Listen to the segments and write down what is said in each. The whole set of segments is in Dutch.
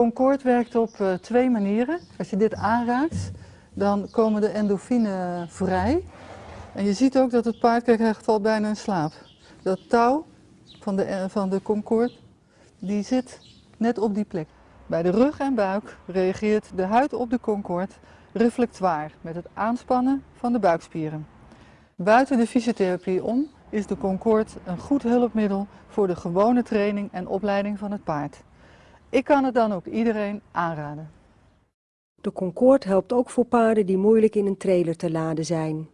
Concord werkt op uh, twee manieren. Als je dit aanraakt, dan komen de endorfine vrij. En je ziet ook dat het paard, hij valt bijna in slaap. Dat touw van de, van de Concord, die zit net op die plek. Bij de rug en buik reageert de huid op de Concord reflectoir met het aanspannen van de buikspieren. Buiten de fysiotherapie om is de Concord een goed hulpmiddel voor de gewone training en opleiding van het paard. Ik kan het dan ook iedereen aanraden. De Concord helpt ook voor paarden die moeilijk in een trailer te laden zijn.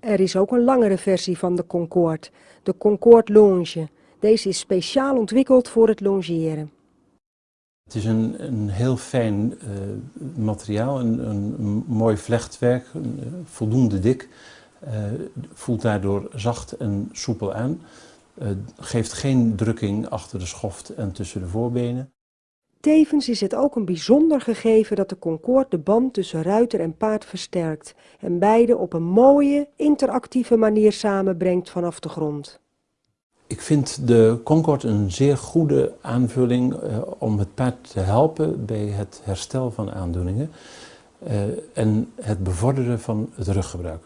Er is ook een langere versie van de Concord, de Concord Longe. Deze is speciaal ontwikkeld voor het longeren. Het is een, een heel fijn uh, materiaal, een, een, mooi vlechtwerk, een, uh, voldoende dik. Uh, voelt daardoor zacht en soepel aan. geeft geen drukking achter de schoft en tussen de voorbenen. Tevens is het ook een bijzonder gegeven dat de Concorde de band tussen ruiter en paard versterkt en beide op een mooie, interactieve manier samenbrengt vanaf de grond. Ik vind de Concorde een zeer goede aanvulling uh, om het paard te helpen bij het herstel van aandoeningen uh, en het bevorderen van het ruggebruik.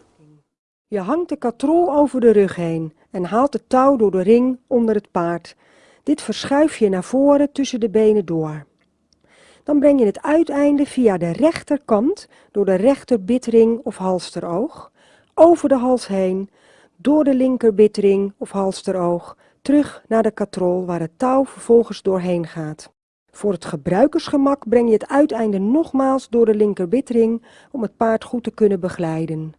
Je hangt de katrol over de rug heen en haalt het touw door de ring onder het paard. Dit verschuif je naar voren tussen de benen door. Dan breng je het uiteinde via de rechterkant door de rechterbitring of halsteroog, over de hals heen, door de linkerbitring of halsteroog, terug naar de katrol waar het touw vervolgens doorheen gaat. Voor het gebruikersgemak breng je het uiteinde nogmaals door de linkerbitring om het paard goed te kunnen begeleiden.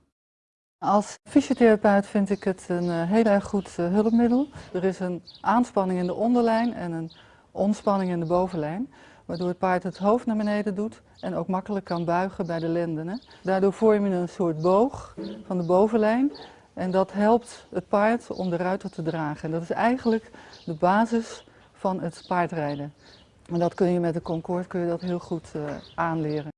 Als fysiotherapeut vind ik het een uh, heel erg goed uh, hulpmiddel. Er is een aanspanning in de onderlijn en een ontspanning in de bovenlijn, waardoor het paard het hoofd naar beneden doet en ook makkelijk kan buigen bij de lenden. Daardoor vorm je een soort boog van de bovenlijn en dat helpt het paard om de ruiter te dragen. En dat is eigenlijk de basis van het paardrijden. En dat kun je met de Concorde kun je dat heel goed uh, aanleren.